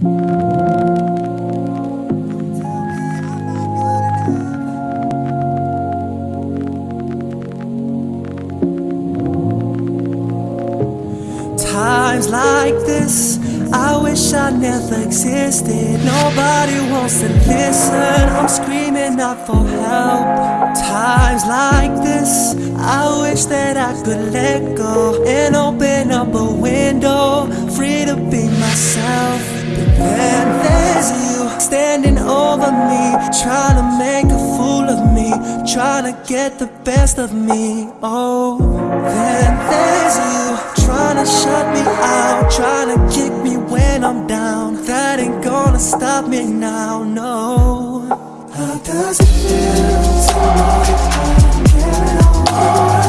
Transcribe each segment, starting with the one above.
Times like this, I wish I never existed. Nobody wants to listen. I'm screaming out for help. Times like this, I wish that I could let go and open up a window, free to be myself. Then there's you standing over me, trying to make a fool of me, trying to get the best of me. Oh, then there's you trying to shut me out, trying to kick me when I'm down. That ain't gonna stop me now, no. How does it feel to know that I'm giving all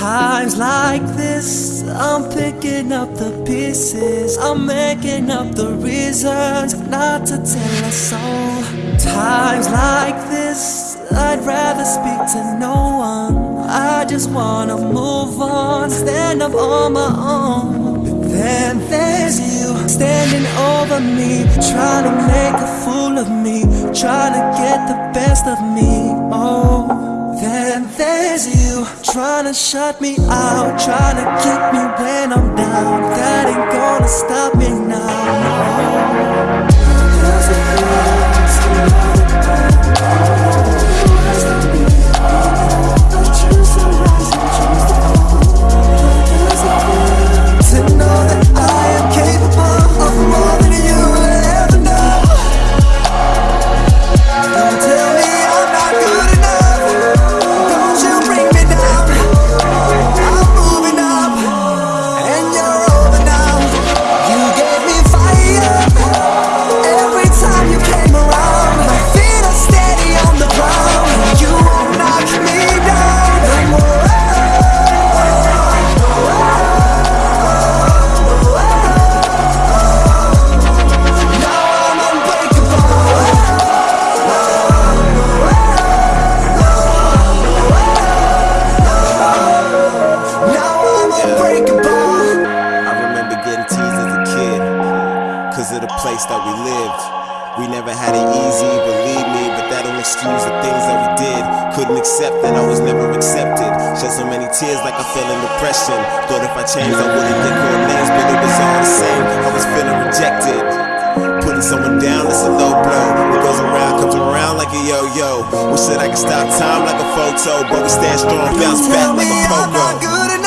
Times like this, I'm picking up the pieces. I'm making up the reasons not to tell a soul. Times like this, I'd rather speak to no one. I just wanna move on, stand up on my own. But then there's you standing over me, trying to make a fool of me, trying to get the best of me. Oh. Trying to shut me out, trying to kick me when I'm down. That ain't gonna stop me now. Place that we lived. We never had it easy, believe me, but that don't excuse the things that we did. Couldn't accept that I was never accepted. Shed so many tears like I fell in depression. Thought if I changed, I wouldn't get called names, but it was all the same. I was feeling rejected. Putting someone down, that's a low blow. It goes around comes around like a yo-yo. Wish that I could stop time like a photo, but we stand strong, bounce back like a pogo.